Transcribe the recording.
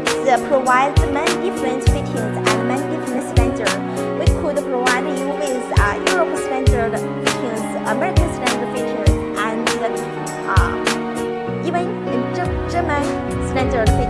could uh, provide many different fittings and many different standards. We could provide you with uh, Europe standard fittings, American standard fittings, and uh, even German standard fittings.